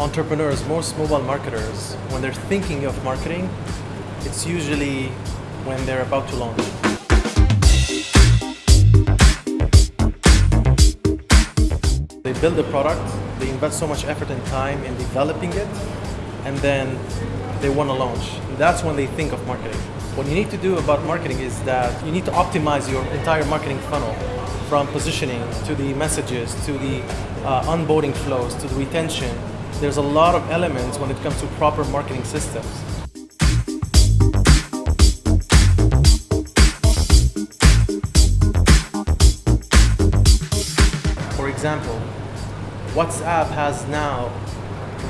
entrepreneurs, most mobile marketers, when they're thinking of marketing, it's usually when they're about to launch. They build a product, they invest so much effort and time in developing it, and then they want to launch. That's when they think of marketing. What you need to do about marketing is that you need to optimize your entire marketing funnel from positioning to the messages to the uh, onboarding flows to the retention. There's a lot of elements when it comes to proper marketing systems. For example, WhatsApp has now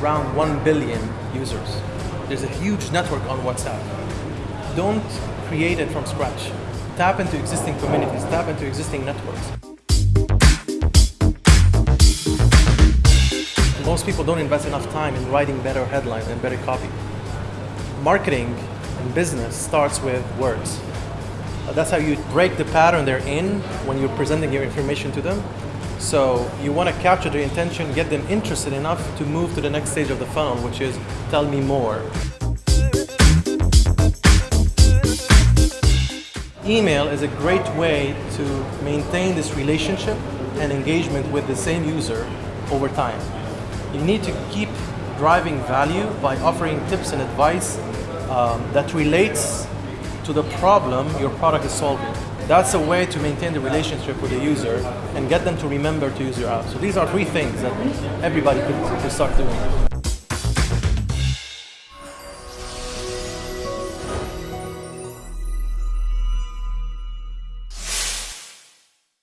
around 1 billion users. There's a huge network on WhatsApp. Don't create it from scratch. Tap into existing communities, tap into existing networks. Most people don't invest enough time in writing better headlines and better copy. Marketing and business starts with words. Uh, that's how you break the pattern they're in when you're presenting your information to them. So you want to capture their intention, get them interested enough to move to the next stage of the funnel, which is tell me more. Email is a great way to maintain this relationship and engagement with the same user over time. You need to keep driving value by offering tips and advice um, that relates to the problem your product is solving. That's a way to maintain the relationship with the user and get them to remember to use your app. So these are three things that everybody could, could start doing.